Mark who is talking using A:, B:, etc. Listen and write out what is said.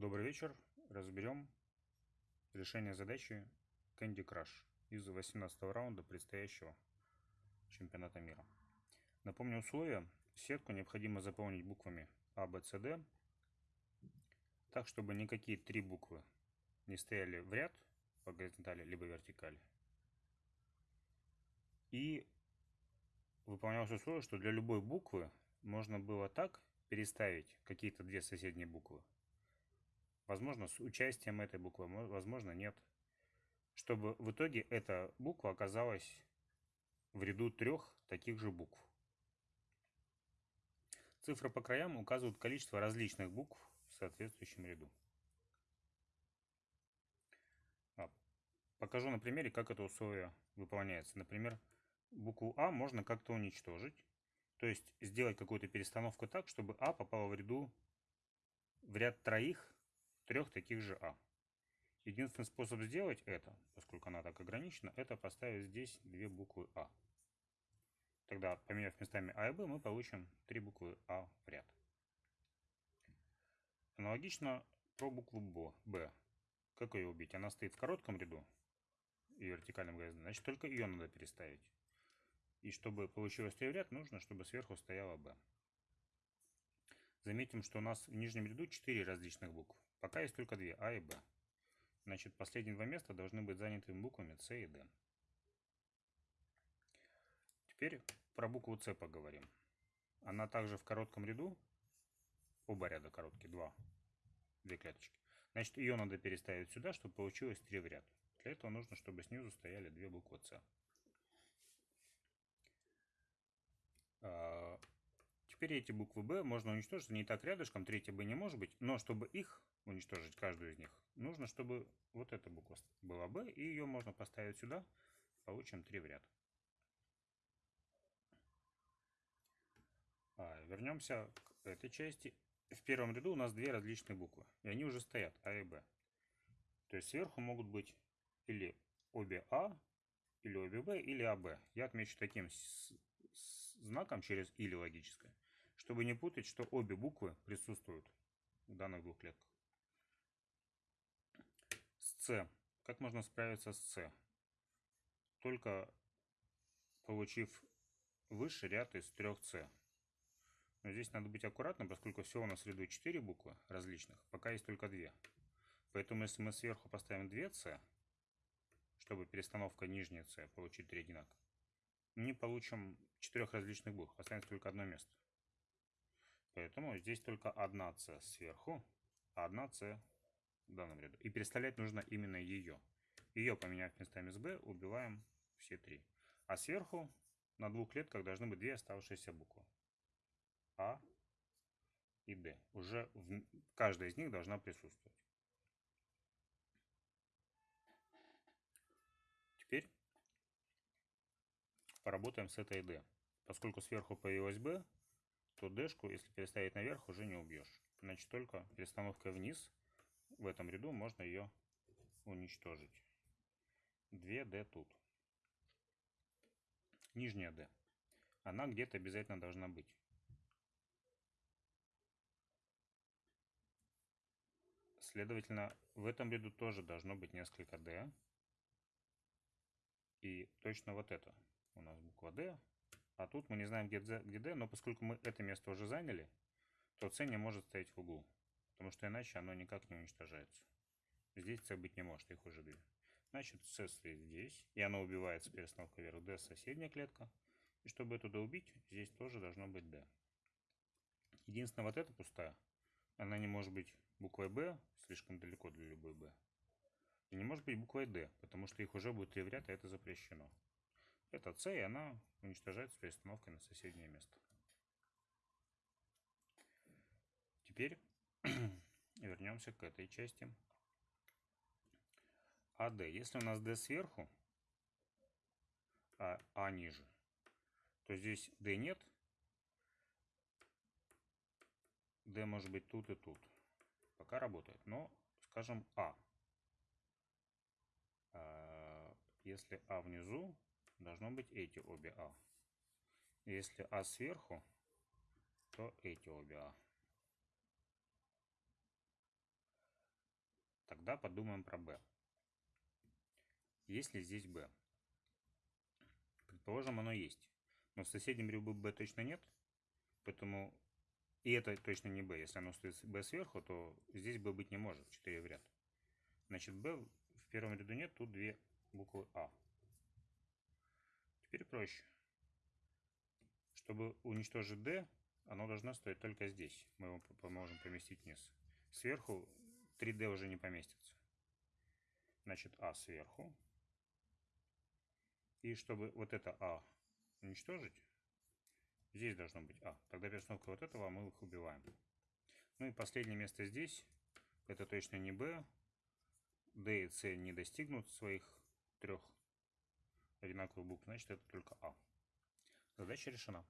A: Добрый вечер. Разберем решение задачи Candy Crush из 18 раунда предстоящего чемпионата мира. Напомню условия. Сетку необходимо заполнить буквами А, Б, С, Д, так, чтобы никакие три буквы не стояли в ряд по горизонтали либо вертикали. И выполнялось условие, что для любой буквы можно было так переставить какие-то две соседние буквы, Возможно, с участием этой буквы, возможно, нет. Чтобы в итоге эта буква оказалась в ряду трех таких же букв. Цифры по краям указывают количество различных букв в соответствующем ряду. А, покажу на примере, как это условие выполняется. Например, букву А можно как-то уничтожить. То есть сделать какую-то перестановку так, чтобы А попала в ряду в ряд троих трех таких же А. Единственный способ сделать это, поскольку она так ограничена, это поставить здесь две буквы А. Тогда, поменяв местами А и Б, мы получим три буквы А в ряд. Аналогично про букву Б. Как ее убить? Она стоит в коротком ряду и вертикальном гвозде, значит только ее надо переставить. И чтобы получилось три в ряд, нужно, чтобы сверху стояла Б. Заметим, что у нас в нижнем ряду 4 различных букв. Пока есть только две, А и Б. Значит, последние два места должны быть заняты буквами С и Д. Теперь про букву С поговорим. Она также в коротком ряду, оба ряда короткие, два, две клеточки. Значит, ее надо переставить сюда, чтобы получилось три в ряд. Для этого нужно, чтобы снизу стояли две буквы С. Теперь эти буквы Б можно уничтожить, не так рядышком, третья Б не может быть, но чтобы их уничтожить каждую из них, нужно, чтобы вот эта буква была B, и ее можно поставить сюда, получим 3 в ряд. А, вернемся к этой части. В первом ряду у нас две различные буквы, и они уже стоят, А и Б. То есть сверху могут быть или обе А, или обе Б, или АБ. Я отмечу таким знаком через или логическое, чтобы не путать, что обе буквы присутствуют в данных двух клетках. С. Как можно справиться с С? Только получив высший ряд из трех С. Но здесь надо быть аккуратным, поскольку всего у нас в ряду 4 буквы различных, пока есть только 2. Поэтому если мы сверху поставим 2 С, чтобы перестановка нижняя С получить третий знак, не получим четырех различных букв, останется только одно место. Поэтому здесь только одна С сверху, а одна С в данном ряду. И переставлять нужно именно ее. Ее, поменяв местами с B, убиваем все три. А сверху на двух клетках должны быть две оставшиеся буквы. А и Д. Уже в... каждая из них должна присутствовать. Теперь поработаем с этой D. Поскольку сверху появилась B, то D, если переставить наверх, уже не убьешь. Значит, только перестановкой вниз в этом ряду можно ее уничтожить. 2D тут. Нижняя D. Она где-то обязательно должна быть. Следовательно, в этом ряду тоже должно быть несколько D. И точно вот это у нас буква D. А тут мы не знаем, где где D, но поскольку мы это место уже заняли, то C не может стоять в углу потому что иначе оно никак не уничтожается. Здесь С быть не может, их уже две. Значит, С стоит здесь, и оно убивается перестановкой вверх D, соседняя клетка. И чтобы туда убить, здесь тоже должно быть D. Единственное, вот эта пустая, она не может быть буквой B, слишком далеко для любой B. И не может быть буквой D, потому что их уже будет три в ряд, а это запрещено. Это C, и она уничтожается перестановкой на соседнее место. Теперь вернемся к этой части. АД. Если у нас D сверху, а А ниже, то здесь D нет. D может быть тут и тут. Пока работает. Но, скажем, А. а если А внизу, должно быть эти обе А. Если А сверху, то эти обе А. Тогда подумаем про b. Есть ли здесь b? Предположим, оно есть. Но в соседнем ряду b точно нет. Поэтому и это точно не b. Если оно стоит b сверху, то здесь b быть не может. 4 в ряд. Значит, b в первом ряду нет, тут две буквы а. Теперь проще. Чтобы уничтожить d, оно должно стоять только здесь. Мы его поможем поместить вниз. Сверху 3D уже не поместится. Значит, А сверху. И чтобы вот это А уничтожить, здесь должно быть А. Тогда перестановка вот этого мы их убиваем. Ну и последнее место здесь. Это точно не Б. D и C не достигнут своих трех одинаковых букв. Значит, это только А. Задача решена.